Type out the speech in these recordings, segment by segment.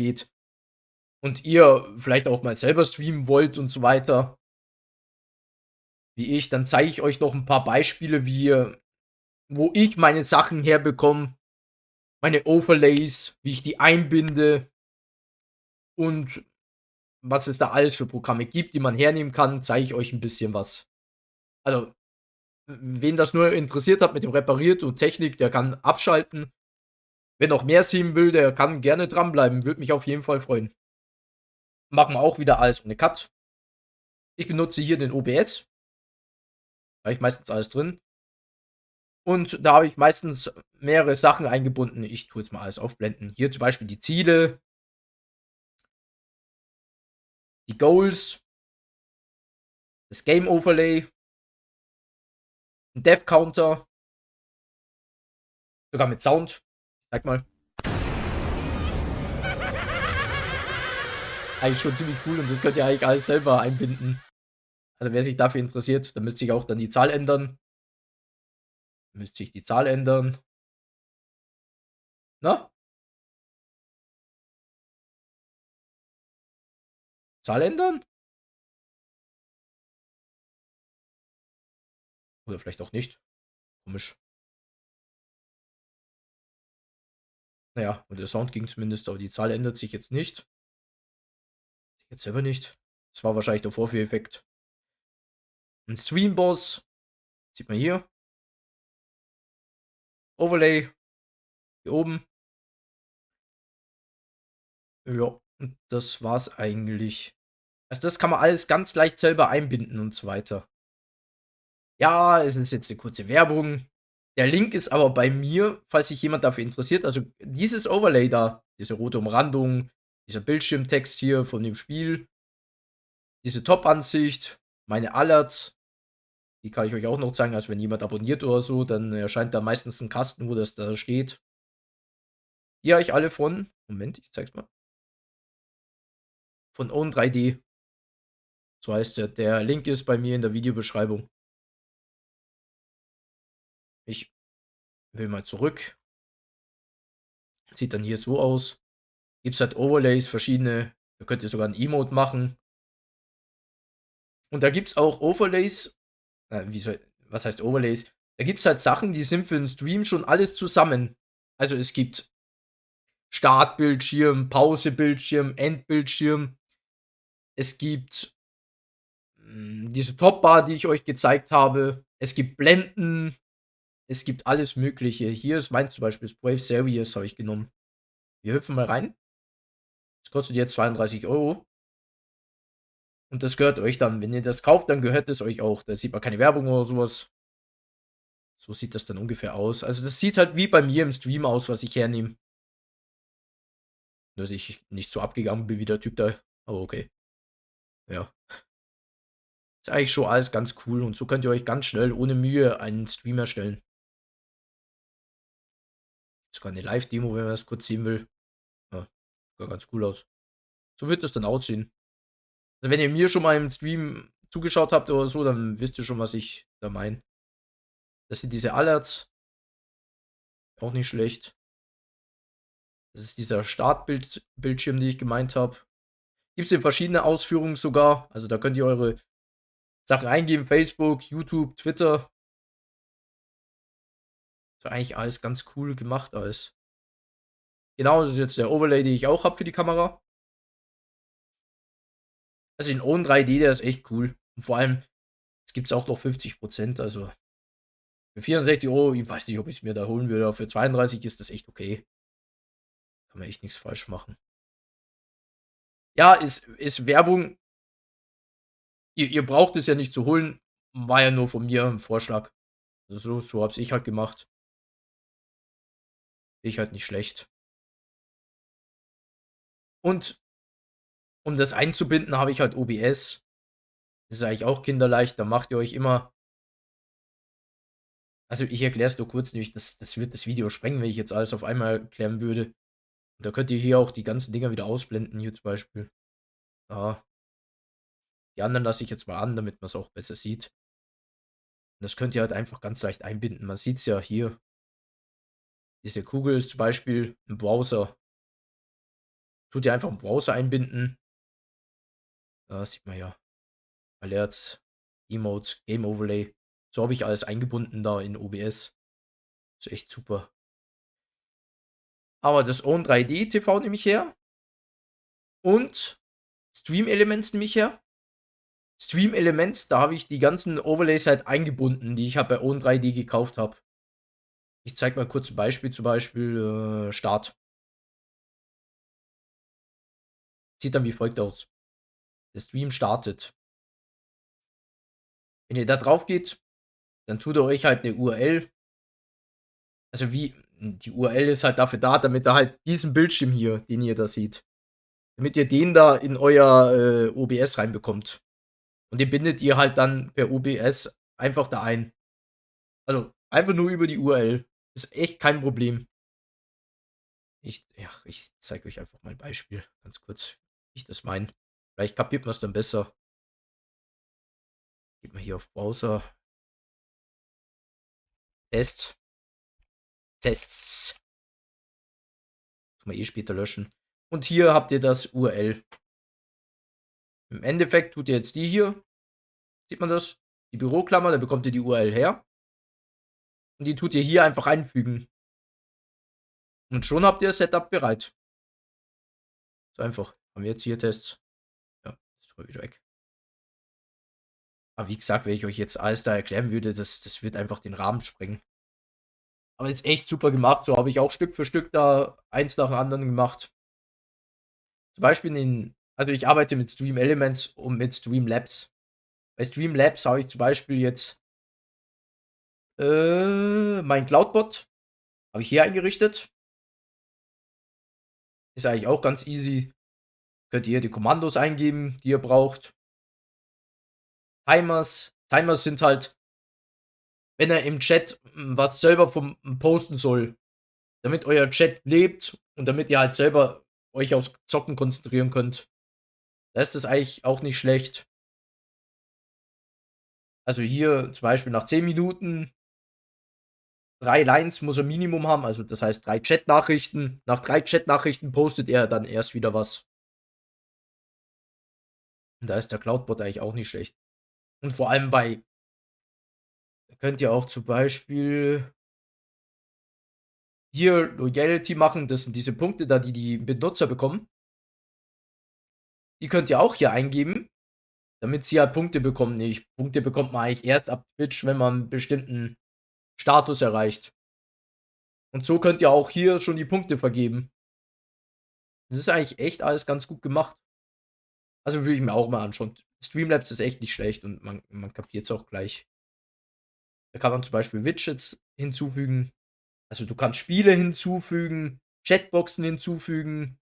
geht und ihr vielleicht auch mal selber streamen wollt und so weiter, wie ich, dann zeige ich euch noch ein paar Beispiele, wie wo ich meine Sachen herbekomme, meine Overlays, wie ich die einbinde und was es da alles für Programme gibt, die man hernehmen kann, zeige ich euch ein bisschen was. Also, wen das nur interessiert hat mit dem Repariert und Technik, der kann abschalten. Wer noch mehr sehen will, der kann gerne dranbleiben. Würde mich auf jeden Fall freuen. Machen wir auch wieder alles ohne Cut. Ich benutze hier den OBS. Da habe ich meistens alles drin. Und da habe ich meistens mehrere Sachen eingebunden. Ich tue jetzt mal alles aufblenden. Hier zum Beispiel die Ziele, die Goals, das Game Overlay, ein Death Counter, sogar mit Sound. Sag mal. Eigentlich schon ziemlich cool und das könnt ihr eigentlich alles selber einbinden. Also wer sich dafür interessiert, dann müsste ich auch dann die Zahl ändern. Müsste ich die Zahl ändern. Na? Zahl ändern? Oder vielleicht auch nicht. Komisch. Naja, und der Sound ging zumindest, aber die Zahl ändert sich jetzt nicht. Jetzt selber nicht. Das war wahrscheinlich der Vorführeffekt. Ein Stream-Boss. Sieht man hier. Overlay. Hier oben. Ja, und das war's eigentlich. Also das kann man alles ganz leicht selber einbinden und so weiter. Ja, es ist jetzt eine kurze Werbung. Der Link ist aber bei mir, falls sich jemand dafür interessiert. Also dieses Overlay da, diese rote Umrandung, dieser Bildschirmtext hier von dem Spiel, diese Top-Ansicht, meine Alerts, die kann ich euch auch noch zeigen. Also wenn jemand abonniert oder so, dann erscheint da meistens ein Kasten, wo das da steht. Die habe ich alle von, Moment, ich zeig's mal. Von Own3D. So heißt der. Der Link ist bei mir in der Videobeschreibung. Ich will mal zurück. Sieht dann hier so aus. Gibt es halt Overlays, verschiedene. Da könnt ihr sogar ein Emote machen. Und da gibt es auch Overlays, äh, wie soll, was heißt Overlays? Da gibt es halt Sachen, die sind für den Stream schon alles zusammen. Also es gibt Startbildschirm, Pausebildschirm, Endbildschirm. Es gibt mh, hm, diese Topbar, die ich euch gezeigt habe. Es gibt Blenden. Es gibt alles Mögliche. Hier ist mein zum Beispiel das Brave Servius, habe ich genommen. Wir hüpfen mal rein. Das kostet jetzt 32 Euro. Und das gehört euch dann. Wenn ihr das kauft, dann gehört es euch auch. Da sieht man keine Werbung oder sowas. So sieht das dann ungefähr aus. Also das sieht halt wie bei mir im Stream aus, was ich hernehme. Dass ich nicht so abgegangen bin wie der Typ da. Aber okay. Ja. Ist eigentlich schon alles ganz cool. Und so könnt ihr euch ganz schnell, ohne Mühe, einen Stream erstellen. Sogar eine Live-Demo, wenn man das kurz sehen will. Ja, sieht ganz cool aus. So wird das dann aussehen. Also wenn ihr mir schon mal im Stream zugeschaut habt oder so, dann wisst ihr schon, was ich da meine. Das sind diese Alerts. Auch nicht schlecht. Das ist dieser Startbildschirm, den ich gemeint habe. Gibt es in verschiedene Ausführungen sogar. Also da könnt ihr eure Sachen eingeben. Facebook, YouTube, Twitter. Ist eigentlich alles ganz cool gemacht alles. Genau, das ist jetzt der Overlay, den ich auch habe für die Kamera. Also den Own 3D, der ist echt cool. Und vor allem, es gibt es auch noch 50%, also für 64 Euro, ich weiß nicht, ob ich es mir da holen würde, aber für 32 ist das echt okay. Kann man echt nichts falsch machen. Ja, ist, ist Werbung. Ihr, ihr braucht es ja nicht zu holen. War ja nur von mir ein Vorschlag. Also so, so hab's ich halt gemacht. Ich halt nicht schlecht. Und um das einzubinden, habe ich halt OBS. Das ist eigentlich auch kinderleicht. Da macht ihr euch immer. Also ich erkläre es nur kurz, nämlich das, das wird das Video sprengen, wenn ich jetzt alles auf einmal erklären würde. Und da könnt ihr hier auch die ganzen Dinger wieder ausblenden, hier zum Beispiel. Ja. Die anderen lasse ich jetzt mal an, damit man es auch besser sieht. Und das könnt ihr halt einfach ganz leicht einbinden. Man sieht es ja hier. Diese Kugel ist zum Beispiel im Browser Tut ihr einfach im Browser einbinden. Da sieht man ja Alerts, Emotes, Game Overlay. So habe ich alles eingebunden da in OBS. Ist echt super. Aber das Own 3D TV nehme ich her. Und Stream Elements nehme ich her. Stream Elements, da habe ich die ganzen Overlays halt eingebunden, die ich halt bei Own 3D gekauft habe. Ich zeige mal kurz ein Beispiel, zum Beispiel äh, Start. Sieht dann wie folgt aus. Der Stream startet. Wenn ihr da drauf geht, dann tut er euch halt eine URL. Also wie, die URL ist halt dafür da, damit er halt diesen Bildschirm hier, den ihr da seht, damit ihr den da in euer äh, OBS reinbekommt. Und den bindet ihr halt dann per OBS einfach da ein. Also einfach nur über die URL. Ist echt kein Problem. Ich, ja, ich zeige euch einfach mal ein Beispiel, ganz kurz, wie ich das meine. Vielleicht kapiert man es dann besser. Geht mal hier auf Browser. Test. Tests. Kann man eh später löschen. Und hier habt ihr das URL. Im Endeffekt tut ihr jetzt die hier. Sieht man das? Die Büroklammer, da bekommt ihr die URL her. Und die tut ihr hier einfach einfügen. Und schon habt ihr das Setup bereit. So einfach. Haben wir jetzt hier Tests. Ja, ist wieder weg. Aber wie gesagt, wenn ich euch jetzt alles da erklären würde, das, das wird einfach den Rahmen sprengen. Aber ist echt super gemacht. So habe ich auch Stück für Stück da eins nach dem anderen gemacht. Zum Beispiel in, also ich arbeite mit Stream Elements und mit Streamlabs. Bei Streamlabs habe ich zum Beispiel jetzt äh, mein Cloudbot. Habe ich hier eingerichtet. Ist eigentlich auch ganz easy. Könnt ihr die Kommandos eingeben, die ihr braucht. Timers. Timers sind halt, wenn er im Chat hm, was selber vom hm, posten soll, damit euer Chat lebt und damit ihr halt selber euch aufs Zocken konzentrieren könnt. Da ist es eigentlich auch nicht schlecht. Also hier zum Beispiel nach 10 Minuten drei Lines muss er Minimum haben, also das heißt drei Chat-Nachrichten. Nach drei Chat-Nachrichten postet er dann erst wieder was. Und da ist der Cloudbot eigentlich auch nicht schlecht. Und vor allem bei könnt ihr auch zum Beispiel hier Loyalty machen. Das sind diese Punkte da, die die Benutzer bekommen. Die könnt ihr auch hier eingeben, damit sie halt Punkte bekommen. Nicht. Punkte bekommt man eigentlich erst ab Twitch, wenn man einen bestimmten Status erreicht. Und so könnt ihr auch hier schon die Punkte vergeben. Das ist eigentlich echt alles ganz gut gemacht. Also würde ich mir auch mal anschauen. Streamlabs ist echt nicht schlecht und man, man kapiert es auch gleich. Da kann man zum Beispiel Widgets hinzufügen. Also du kannst Spiele hinzufügen, Chatboxen hinzufügen.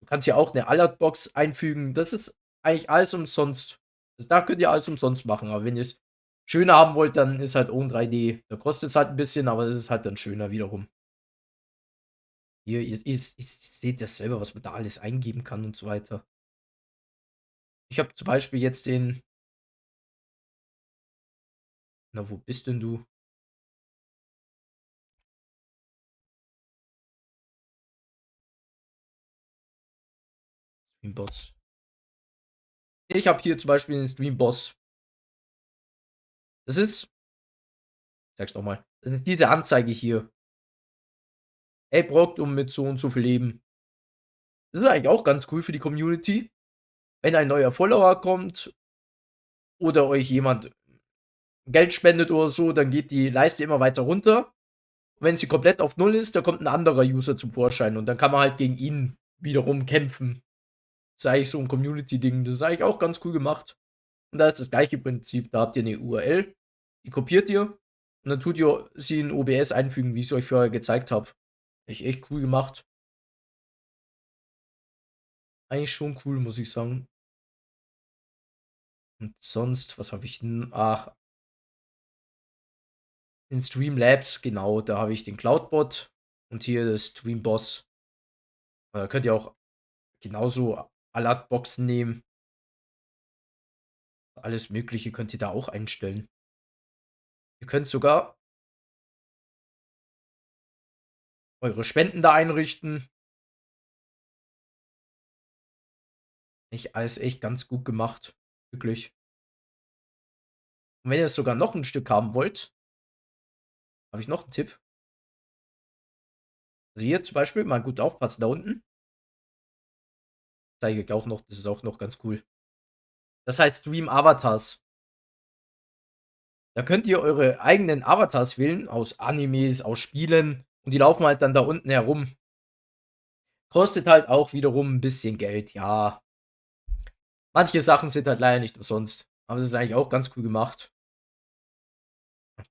Du kannst hier auch eine Alertbox einfügen. Das ist eigentlich alles umsonst. Also da könnt ihr alles umsonst machen. Aber wenn ihr es schöner haben wollt, dann ist halt ohne 3D. Da kostet es halt ein bisschen, aber es ist halt dann schöner wiederum. Hier, ihr, ihr, ihr seht das selber, was man da alles eingeben kann und so weiter. Ich habe zum Beispiel jetzt den Na, wo bist denn du? Streamboss. Ich habe hier zum Beispiel den Streamboss. Das ist sag's noch mal. Das ist diese Anzeige hier. Ey, braucht um mit so und so viel Leben. Das ist eigentlich auch ganz cool für die Community. Wenn ein neuer Follower kommt oder euch jemand Geld spendet oder so, dann geht die Leiste immer weiter runter. Und wenn sie komplett auf Null ist, dann kommt ein anderer User zum Vorschein und dann kann man halt gegen ihn wiederum kämpfen. Das ist eigentlich so ein Community-Ding. Das ist eigentlich auch ganz cool gemacht. Und da ist das gleiche Prinzip. Da habt ihr eine URL, die kopiert ihr und dann tut ihr sie in OBS einfügen, wie ich es euch vorher gezeigt habe. Echt, echt cool gemacht. Eigentlich schon cool, muss ich sagen. Und sonst, was habe ich denn? Ach, in Streamlabs, genau, da habe ich den Cloudbot und hier das Streamboss. Da könnt ihr auch genauso Alertboxen nehmen. Alles Mögliche könnt ihr da auch einstellen. Ihr könnt sogar eure Spenden da einrichten. Echt alles echt ganz gut gemacht, wirklich. Und wenn ihr sogar noch 'n Stück haben wollt habe ich noch 'n Tipp. Also, hier zum Beispiel mal gut aufpassen da unten. Zeige ich auch noch, das ist auch noch ganz cool. Das heißt Stream Avatars. Da könnt ihr eure eigenen Avatars wählen aus Animes, aus Spielen und die laufen halt dann da unten herum. Kostet halt auch wiederum 'n bisschen Geld, ja. Manche Sachen sind halt leider nicht umsonst, aber das ist eigentlich auch ganz cool gemacht.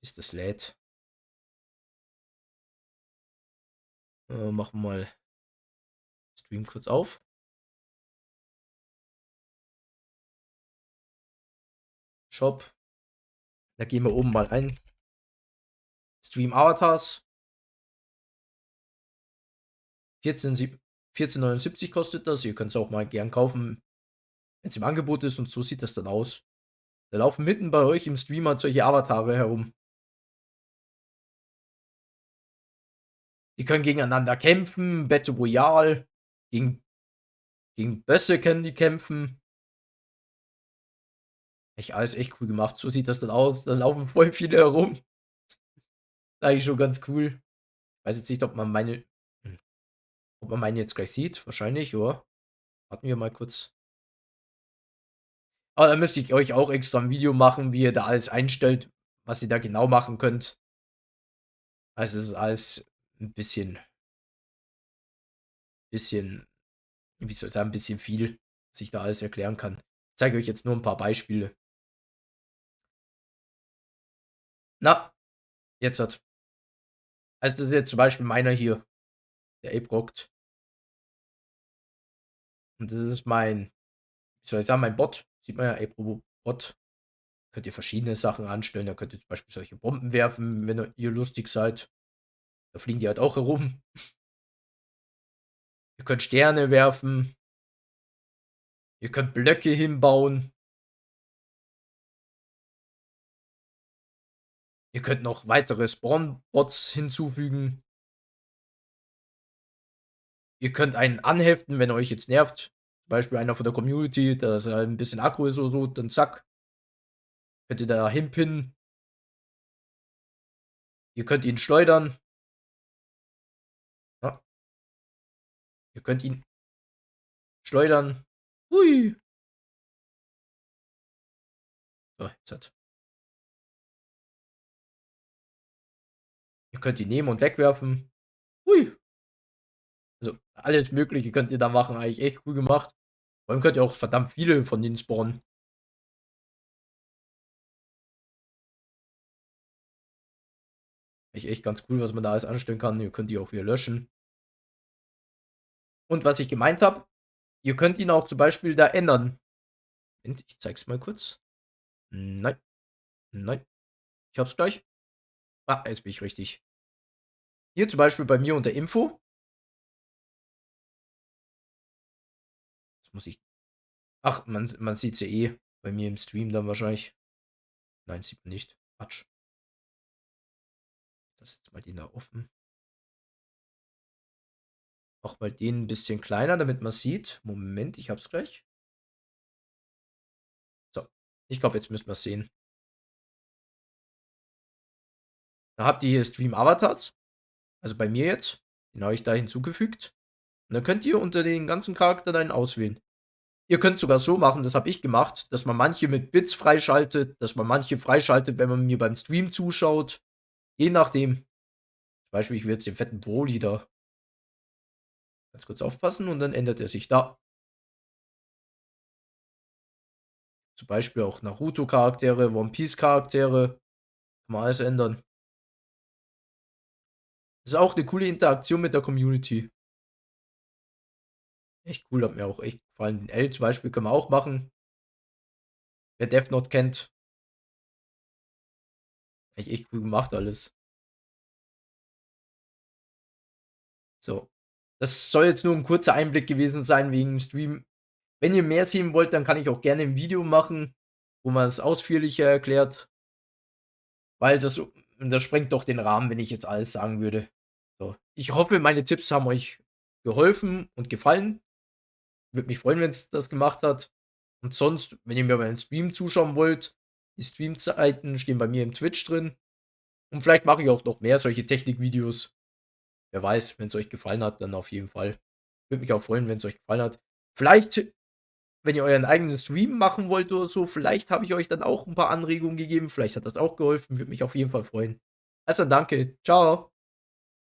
Bis das lädt. Äh, machen wir mal Stream kurz auf. Shop. Da gehen wir oben mal ein. Stream Avatars. 14 sieb 14,79 kostet das. Ihr könnt's auch mal gern kaufen, wenn's im Angebot ist und so sieht das dann aus. Da laufen mitten bei euch im Stream halt solche Avatare herum. Die können gegeneinander kämpfen, Battle Royale, gegen gegen Bösse können die kämpfen. Echt alles echt cool gemacht. So sieht das dann aus. Da laufen voll viele herum. Eigentlich schon ganz cool. Weiß jetzt nicht, ob man meine hm, ob man meine jetzt gleich sieht. Wahrscheinlich, ja. Warten wir mal kurz. Aber da müsste ich euch auch extra 'n Video machen, wie ihr da alles einstellt, was ihr da genau machen könnt. Also, es ist alles 'n bisschen bisschen wie soll ich sagen, 'n bisschen viel, was ich da alles erklären kann. Ich zeige euch jetzt nur 'n paar Beispiele. Na, jetzt hat also, das ist jetzt zum Beispiel meiner hier, der Ape rockt. Und das ist mein wie soll ich sagen, mein Bot. Sieht man ja, Ape Robo Bot. Könnt ihr verschiedene Sachen anstellen. Da könnt ihr zum Beispiel solche Bomben werfen, wenn ihr lustig seid. Da fliegen die halt auch herum. Ihr könnt Sterne werfen. Ihr könnt Blöcke hinbauen. Ihr könnt noch weitere Spawn-Bots hinzufügen. Ihr könnt einen anheften, wenn er euch jetzt nervt. Zum Beispiel einer von der Community, dass er 'n bisschen aggro ist oder so, dann zack. Könnt ihr da hinpinnen. Ihr könnt ihn schleudern. Ja. Ihr könnt ihn schleudern. Hui. So, jetzt hat Ihr könnt ihn nehmen und wegwerfen. Hui. Also, alles Mögliche könnt ihr da machen, eigentlich echt cool gemacht. Vor allem könnt ihr auch verdammt viele von denen spawnen. Echt echt ganz cool, was man da alles anstellen kann. Ihr könnt die auch wieder löschen. Und was ich gemeint habe, ihr könnt ihn auch zum Beispiel da ändern. Ich zeige es mal kurz. Nein. Nein. Ich habe es gleich. Ah, jetzt bin ich richtig. Hier zum Beispiel bei mir unter Info. Jetzt muss ich ach, man man sieht's ja eh bei mir im Stream dann wahrscheinlich. Nein, sieht man nicht. Quatsch. Lasse jetzt mal den da offen. Mache mal den 'n bisschen kleiner, damit man's sieht. Moment, ich habe es gleich. So, ich glaube, jetzt müssten wir's sehen. Da habt ihr hier Stream Avatars. Also, bei mir jetzt. Den habe ich da hinzugefügt. Und dann könnt ihr unter den ganzen Charakteren einen auswählen. Ihr könnt's sogar so machen, das habe ich gemacht, dass man manche mit Bits freischaltet, dass man manche freischaltet, wenn man mir beim Stream zuschaut. Je nachdem. Zum Beispiel, ich will jetzt den fetten Broly da ganz kurz aufpassen und dann ändert er sich da. Zum Beispiel auch Naruto-Charaktere, One-Piece-Charaktere. Kann man alles ändern. Ist auch 'ne coole Interaktion mit der Community. Echt cool, hat mir auch echt gefallen. L zum Beispiel können wir auch machen. Wer Death Note kennt. Echt echt cool gemacht alles. So. Das soll jetzt nur 'n kurzer Einblick gewesen sein wegen Stream. Wenn ihr mehr sehen wollt, dann kann ich auch gerne 'n Video machen, wo man es ausführlicher erklärt. Weil das so das sprengt doch den Rahmen, wenn ich jetzt alles sagen würde. So, ich hoffe, meine Tipps haben euch geholfen und gefallen. Würde mich freuen, wenn's das gemacht hat. Und sonst, wenn ihr mir beim Stream zuschauen wollt, die Streamzeiten stehen bei mir im Twitch drin. Und vielleicht mache ich auch noch mehr solche Technikvideos. Wer weiß, wenn's euch gefallen hat, dann auf jeden Fall. Würde mich auch freuen, wenn's euch gefallen hat. Vielleicht, wenn ihr euren eigenen Stream machen wollt oder so, vielleicht habe ich euch dann auch 'n paar Anregungen gegeben. Vielleicht hat das auch geholfen. Würde mich auf jeden Fall freuen. Also, danke. Tschau.